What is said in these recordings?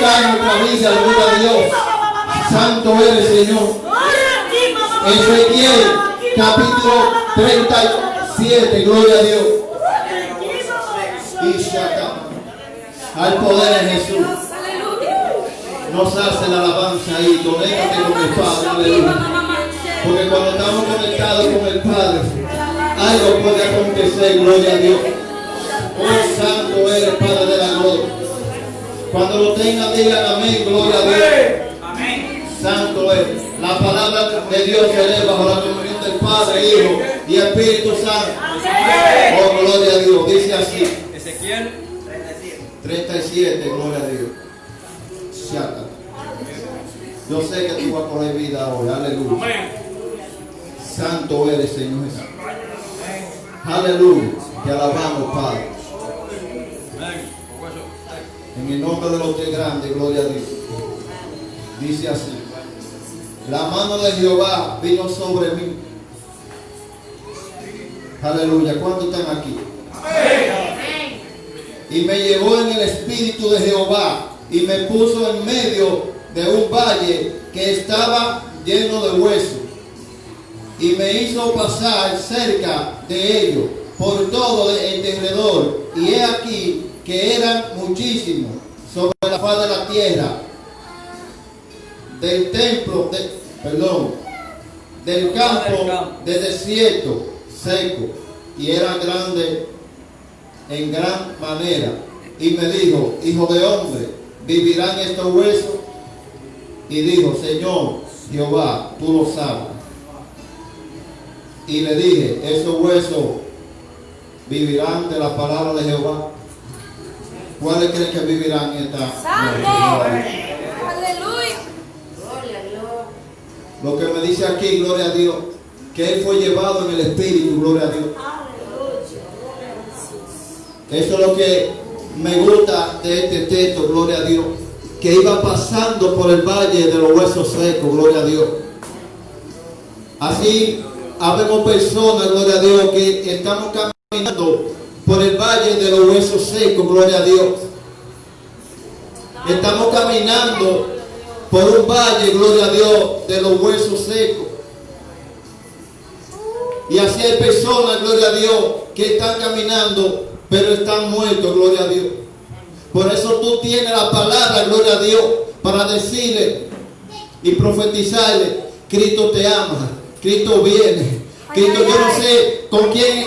tocar en nuestra vida, gloria a Dios. Santo eres, Señor. Ezequiel, capítulo 37, gloria a Dios. Y se acaba. Al poder de Jesús. Nos hace la alabanza ahí, conéctate con el Padre. Porque cuando estamos conectados con el Padre, algo puede acontecer, gloria a Dios. Oh santo eres, Padre de la gloria. Cuando lo tengan, digan amén, gloria a Dios. Santo es. La palabra de Dios se eleva bajo la comunión del Padre, Hijo y Espíritu Santo. Oh, gloria a Dios. Dice así. Ezequiel 37, gloria a Dios. Shaka. Yo sé que tú vas a coger vida hoy. Aleluya. Santo eres, Señor Jesús. Aleluya. Te alabamos, Padre. En el nombre de los tres grandes, gloria a Dios. Dice así. La mano de Jehová vino sobre mí. Aleluya. ¿Cuántos están aquí? Y me llevó en el espíritu de Jehová y me puso en medio de un valle que estaba lleno de huesos. Y me hizo pasar cerca de ellos por todo el derredor. Y he aquí que eran muchísimos sobre la faz de la tierra del templo, de, perdón, del campo de desierto seco y eran grandes en gran manera. Y me dijo, hijo de hombre, ¿vivirán estos huesos? Y dijo, Señor Jehová, tú lo sabes. Y le dije, esos huesos vivirán de la palabra de Jehová. ¿Cuáles creen que vivirán esta Santo. Aleluya. Lo que me dice aquí, gloria a Dios, que él fue llevado en el Espíritu, gloria a Dios. Eso es lo que me gusta de este texto, gloria a Dios. Que iba pasando por el valle de los huesos secos, gloria a Dios. Así, habemos personas, gloria a Dios, que estamos caminando por el valle de los huesos secos, gloria a Dios. Estamos caminando por un valle, gloria a Dios, de los huesos secos. Y así hay personas, gloria a Dios, que están caminando, pero están muertos, gloria a Dios. Por eso tú tienes la palabra, gloria a Dios, para decirle y profetizarle, Cristo te ama, Cristo viene. Cristo, yo no sé con quién,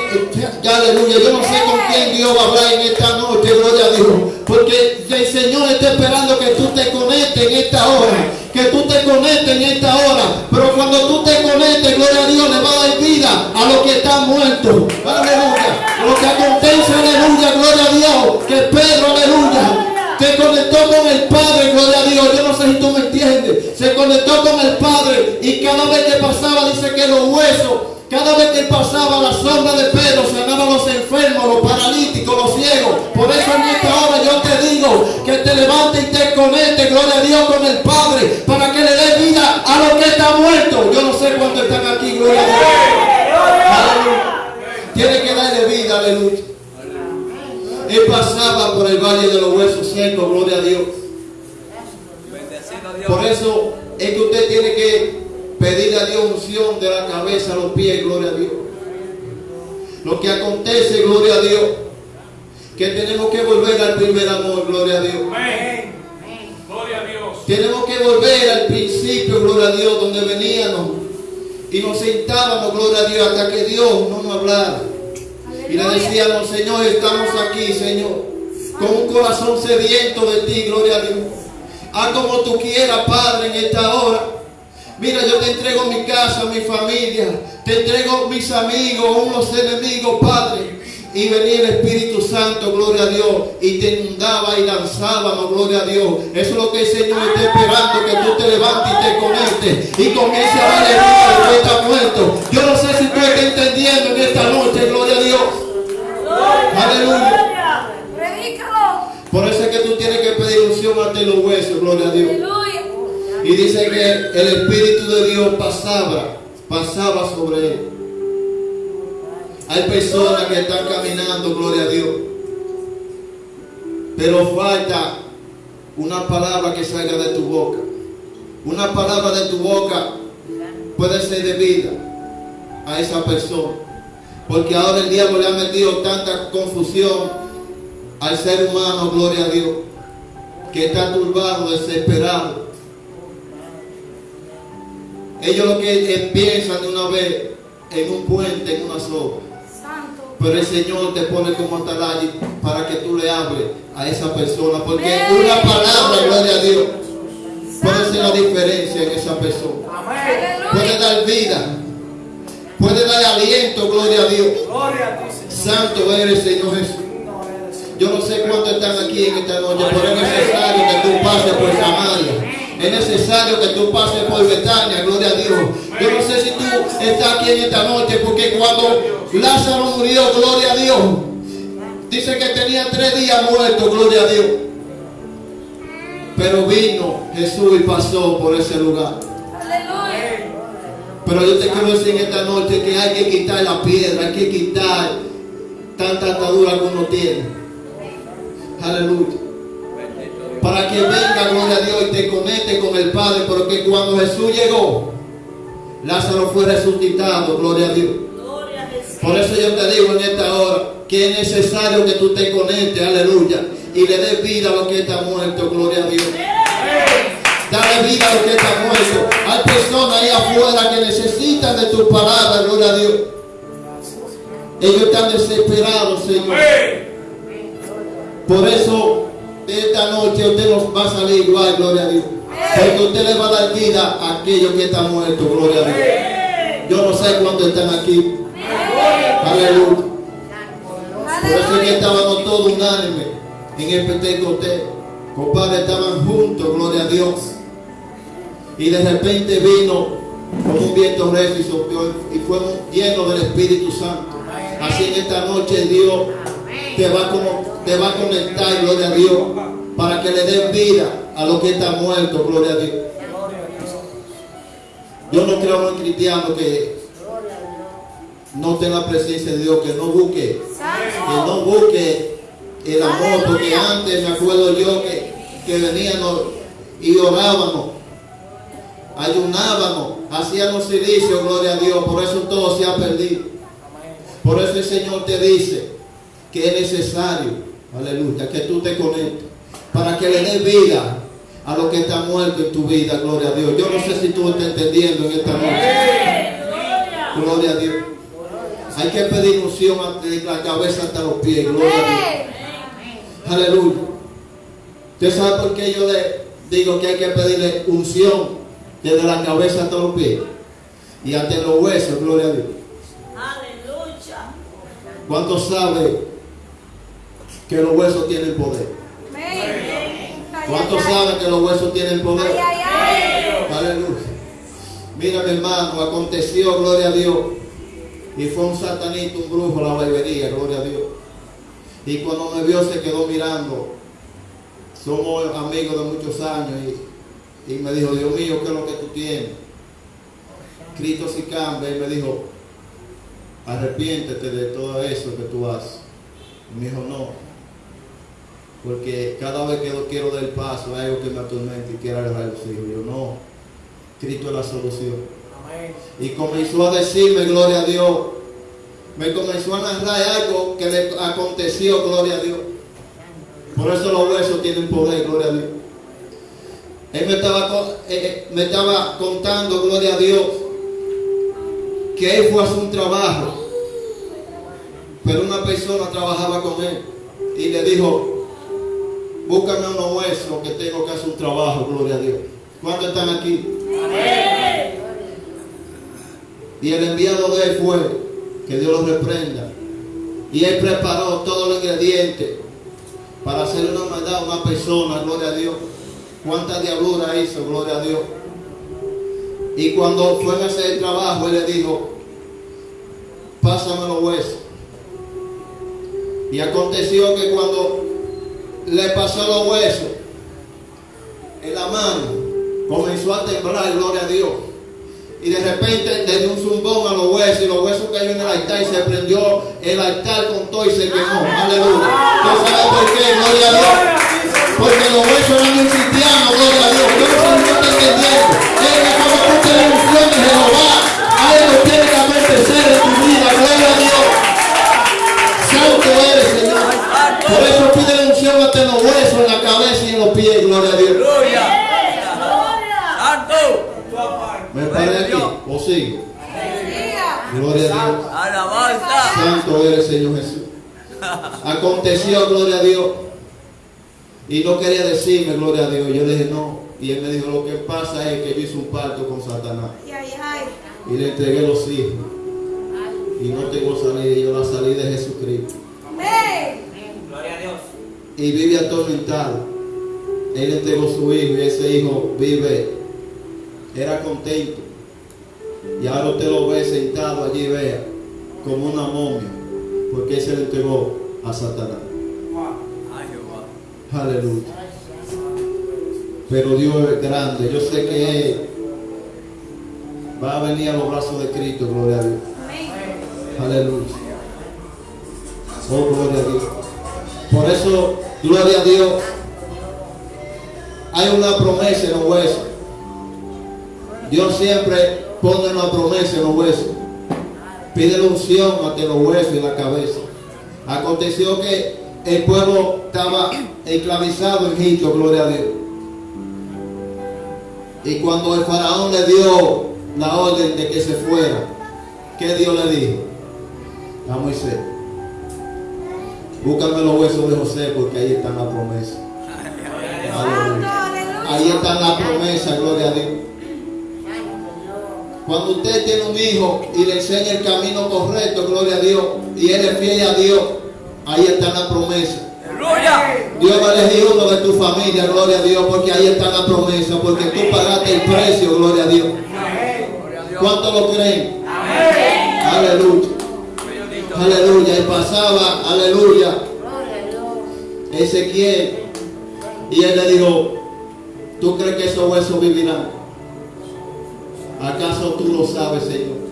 ya, aleluya, yo no sé con quién Dios va a hablar en esta noche, gloria a Dios. Porque el Señor está esperando que tú te conectes en esta hora, que tú te conectes en esta hora. Pero cuando tú te conectes, gloria a Dios, le va a dar vida a los que están muertos. Aleluya. Lo que acontece, aleluya, gloria a Dios. Que Pedro, aleluya, se conectó con el Padre, gloria a Dios. Yo no sé si tú me entiendes. Se conectó con el Padre y cada vez que pasaba dice que los huesos cada vez que pasaba la sombra de Pedro, sanaban los enfermos, los paralíticos, los ciegos. Por eso en esta hora yo te digo que te levantes y te conectes, gloria a Dios, con el Padre, para que le dé vida a los que están muertos. Yo no sé cuántos están aquí, gloria a Dios. Aleluya. Tiene que darle vida, aleluya. Él pasaba por el valle de los huesos secos, gloria a Dios. Por eso es que usted tiene que pedirle a Dios unción de la cabeza a los pies, gloria a Dios. Lo que acontece, gloria a Dios, que tenemos que volver al primer amor, gloria a Dios. Amén. Gloria a Dios. Tenemos que volver al principio, gloria a Dios, donde veníamos y nos sentábamos, gloria a Dios, hasta que Dios no nos hablara. Y le decíamos, Señor, estamos aquí, Señor, con un corazón sediento de ti, gloria a Dios. Haz como tú quieras, Padre, en esta hora. Mira, yo te entrego mi casa, mi familia, te entrego mis amigos, unos enemigos, Padre. Y venía el Espíritu Santo, gloria a Dios, y te inundaba y lanzábamos, gloria a Dios. Eso es lo que el Señor está esperando, que tú te levantes y te conectes y comiences a darle vida que está muerto. Yo no sé si tú estás entendiendo en esta noche, gloria a Dios. Aleluya. Por eso es que tú tienes que pedir unción ante los huesos, gloria a Dios. Y dice que el Espíritu de Dios pasaba, pasaba sobre él. Hay personas que están caminando, gloria a Dios. Pero falta una palabra que salga de tu boca. Una palabra de tu boca puede ser de vida a esa persona. Porque ahora el diablo le ha metido tanta confusión al ser humano, gloria a Dios, que está turbado, desesperado. Ellos lo que piensan de una vez en un puente, en una soga. Pero el Señor te pone como atalaya para que tú le hables a esa persona. Porque una palabra, gloria a Dios, puede ser la diferencia en esa persona. Puede dar vida. Puede dar aliento, gloria a Dios. Santo eres, Señor Jesús. Yo no sé cuántos están aquí en esta noche, pero es necesario que tú pases por Samaria. Es necesario que tú pases por Betania, gloria a Dios. Yo no sé si tú estás aquí en esta noche, porque cuando Lázaro murió, gloria a Dios, dice que tenía tres días muerto, gloria a Dios. Pero vino Jesús y pasó por ese lugar. Pero yo te quiero decir en esta noche que hay que quitar la piedra, hay que quitar tanta atadura que uno tiene. Aleluya. Para que venga, gloria a Dios, y te conecte con el Padre. Porque cuando Jesús llegó, Lázaro fue resucitado, gloria a Dios. Por eso yo te digo en esta hora que es necesario que tú te conectes, aleluya, y le des vida a lo que está muerto, gloria a Dios. Dale vida a que está muerto. Hay personas ahí afuera que necesitan de tu palabra, gloria a Dios. Ellos están desesperados, Señor. Por eso, esta noche usted nos va a salir igual, gloria a Dios. Porque usted le va a dar vida a aquellos que están muertos, gloria a Dios. Yo no sé cuántos están aquí. Aleluya. Por eso es que estábamos todos unánimes en el Pentecostés. Compadre, estaban juntos, gloria a Dios. Y de repente vino con un viento recio y sopló y fuimos llenos del Espíritu Santo. Así en esta noche Dios te va, como, te va a conectar, gloria a Dios, para que le den vida a lo que está muerto, gloria a Dios. Yo no creo en un cristiano que no tenga la presencia de Dios, que no busque que no busque el amor, porque antes me acuerdo yo que, que veníamos y orábamos, ayunábamos, hacíamos silicio, gloria a Dios, por eso todo se ha perdido. Por eso el Señor te dice que es necesario, aleluya, que tú te conectes, para que le des vida a lo que está muerto en tu vida, gloria a Dios. Yo no sé si tú estás entendiendo en esta noche. Gloria a Dios. Hay que pedir unción de la cabeza hasta los pies, gloria a Dios. Aleluya. ¿Usted sabe por qué yo le digo que hay que pedirle unción desde la cabeza hasta los pies? Y hasta los huesos, gloria a Dios. Aleluya. ¿Cuántos saben que los huesos tienen poder? ¿Cuántos saben que los huesos tienen poder? Aleluya. Mira mi hermano, aconteció, gloria a Dios. Y fue un satanito, un brujo la barbería, gloria a Dios. Y cuando me vio se quedó mirando. Somos amigos de muchos años y, y me dijo, Dios mío, ¿qué es lo que tú tienes? Cristo si cambia y me dijo, arrepiéntete de todo eso que tú haces. Y me dijo, no, porque cada vez que yo quiero dar el paso hay algo que me atormenta y quiero agarrar los hijos. Yo no, Cristo es la solución. Amén. Y comenzó a decirme, gloria a Dios. Me comenzó a narrar algo que le aconteció, gloria a Dios. Por eso los huesos tienen poder, gloria a Dios. Él me estaba, eh, eh, me estaba contando, gloria a Dios, que él fue a hacer un trabajo. Pero una persona trabajaba con él y le dijo, búscame unos huesos que tengo que hacer un trabajo, gloria a Dios. ¿Cuántos están aquí? Y el enviado de él fue, que Dios lo reprenda. Y él preparó todos los ingredientes para hacerle una maldad a una persona, gloria a Dios. ¿Cuánta diablura hizo, gloria a Dios? Y cuando fue a hacer el trabajo, él le dijo, pásame los huesos. Y aconteció que cuando le pasó los huesos en la mano, comenzó a temblar, gloria a Dios. Y de repente le dio un zumbón a los huesos y los huesos cayó en el altar y se prendió el altar con todo y se quemó. Aleluya. ¿Usted sabe por qué? Gloria a Dios. Y no quería decirme, gloria a Dios. Yo le dije, no. Y él me dijo, lo que pasa es que yo hice un pacto con Satanás. Y le entregué los hijos. Y no tengo salida. Yo la salí de Jesucristo. Amén. Gloria a Dios. Y vive atormentado. Él entregó su hijo y ese hijo vive. Era contento. Y ahora usted lo ve sentado allí, vea, como una momia. Porque él se le entregó a Satanás. Aleluya. Pero Dios es grande. Yo sé que Él va a venir a los brazos de Cristo, gloria a Dios. Aleluya. Oh, gloria a Dios. Por eso, gloria a Dios. Hay una promesa en los huesos. Dios siempre pone una promesa en los huesos. Pide la unción ante los huesos y la cabeza. Aconteció que el pueblo estaba esclavizado en Egipto, gloria a Dios. Y cuando el faraón le dio la orden de que se fuera, ¿qué Dios le dijo? A Moisés. Búscame los huesos de José porque ahí está la promesa. Aleluya. Ahí está la promesa, gloria a Dios. Cuando usted tiene un hijo y le enseña el camino correcto, gloria a Dios, y él es fiel a Dios, ahí está la promesa. Aleluya. Dios va a elegir uno de tu familia, gloria a Dios, porque ahí está la promesa, porque tú pagaste el precio, gloria a Dios. ¿Cuántos lo creen? Aleluya. Aleluya. Y pasaba, aleluya, Ezequiel. Y él le dijo, ¿tú crees que esos huesos vivirán? ¿Acaso tú lo sabes, Señor?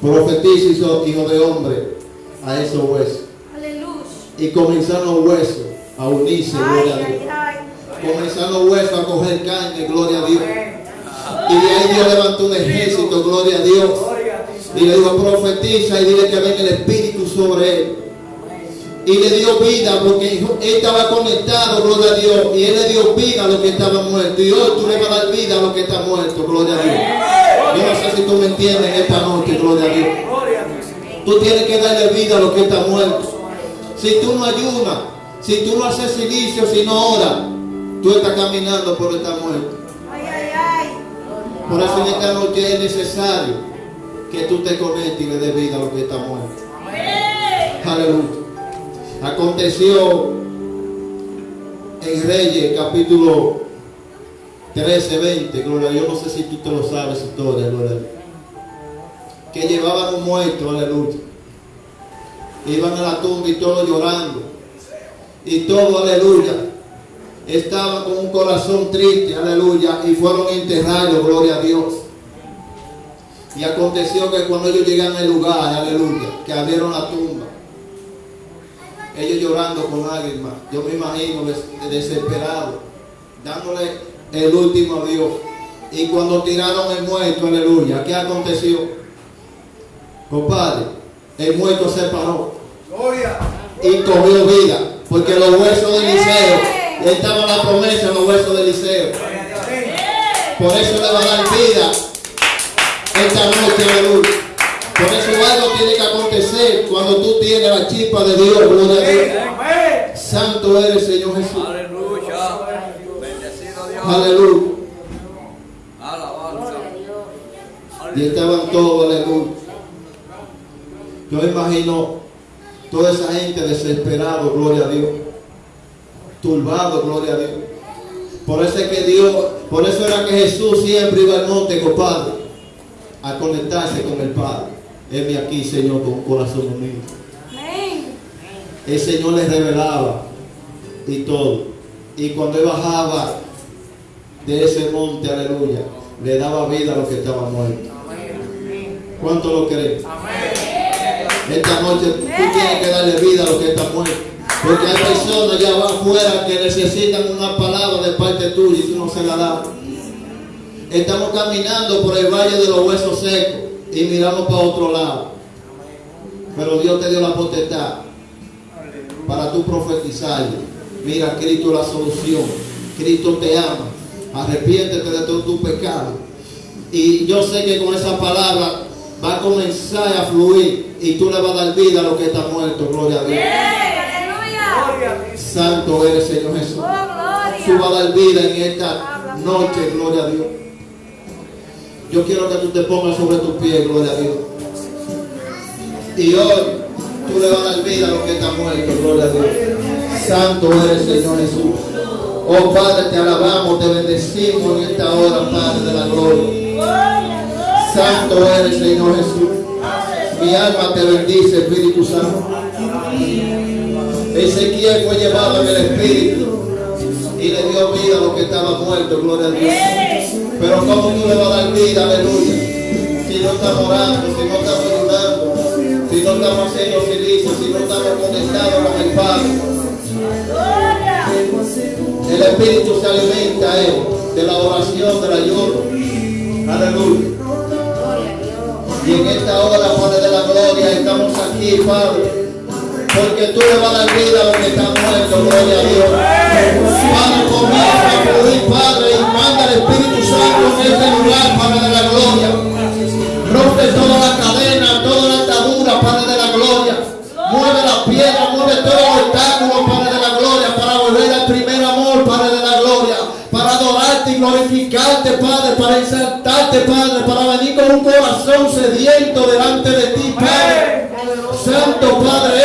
Profetiza, hijo de hombre, a esos huesos. Aleluya. Y comenzaron los huesos a unirse, gloria a Dios. Comenzaron los huesos a coger carne, gloria a Dios. Y de ahí Dios levantó un ejército, gloria a Dios. Y le dijo, profetiza y dile que venga el Espíritu sobre él. Y le dio vida porque él estaba conectado, gloria a Dios. Y él le dio vida a los que estaban muertos. Y hoy tú le vas a dar vida a los que están muertos, gloria a Dios. Yo no sé si tú me entiendes en esta noche, gloria a Dios. Tú tienes que darle vida a los que están muertos. Si tú no ayunas, si tú no haces silicio, si no oras, tú estás caminando por estar muerto. Ay, ay, ay. Por eso en esta noche es necesario que tú te conectes y le des vida a los que están muertos. Aleluya. Aconteció en Reyes capítulo 13, 20, gloria a Dios, no sé si tú te lo sabes, historia, gloria. Que llevaban un muerto, aleluya. Iban a la tumba y todos llorando. Y todos, aleluya, estaban con un corazón triste, aleluya, y fueron enterrados, gloria a Dios. Y aconteció que cuando ellos llegan al lugar, aleluya, que abrieron la tumba, ellos llorando con lágrimas, yo me imagino des- desesperados, dándole el último adiós. Y cuando tiraron el muerto, aleluya, ¿qué aconteció? Compadre, el muerto se paró y cogió vida, porque los huesos de Eliseo, estaba la promesa en los huesos de Eliseo. Por eso le va a dar vida esta noche, aleluya. Por eso algo tiene que acontecer cuando tú tienes la chispa de Dios, gloria a Dios. Santo eres, Señor Jesús. Aleluya. Bendecido Dios. Aleluya. Alabanza. Y estaban todos, aleluya. Yo imagino toda esa gente desesperado, gloria a Dios. Turbado, gloria a Dios. Por eso es que Dios, por eso era que Jesús siempre iba al monte, compadre, a conectarse con el Padre. Heme aquí, Señor, con corazón humilde. Amén. El Señor les revelaba y todo. Y cuando él bajaba de ese monte, aleluya, le daba vida a los que estaban muertos. ¿Cuánto lo creen? Esta noche tú tienes que darle vida a los que están muertos. Porque hay personas allá afuera que necesitan una palabra de parte tuya y tú no se la das. Estamos caminando por el valle de los huesos secos y miramos para otro lado. Pero Dios te dio la potestad para tú profetizar Mira, Cristo la solución. Cristo te ama. Arrepiéntete de todo tu pecado. Y yo sé que con esa palabra va a comenzar a fluir y tú le vas a dar vida a lo que está muerto. Gloria a Dios. Aleluya. Santo eres, Señor Jesús. Oh, Tú vas a dar vida en esta noche, gloria a Dios. Yo quiero que tú te pongas sobre tus pies, gloria a Dios. Y hoy tú le vas a dar vida a lo que está muerto, gloria a Dios. Santo eres, Señor Jesús. Oh Padre, te alabamos, te bendecimos en esta hora, Padre de la gloria. Santo eres, Señor Jesús. Mi alma te bendice, Espíritu Santo. Ezequiel fue llevado en el Espíritu y le dio vida a lo que estaba muerto, gloria a Dios. Pero ¿cómo tú le vas a dar vida, aleluya? Si no estamos orando, si no estamos ayudando, si no estamos haciendo servicio, si no estamos conectados con el Padre. El Espíritu se alimenta eh, de la oración, del ayuno. Aleluya. Y en esta hora, Padre de la gloria, estamos aquí, Padre. Porque tú le vas a dar vida a lo que está muerto, gloria a Dios. Padre, comienza a fluir, Padre, y manda el Espíritu Santo en este lugar, Padre de la gloria. Rompe toda la cadena, para exaltarte, Padre, para venir con un corazón sediento delante de ti, Padre. Santo Padre,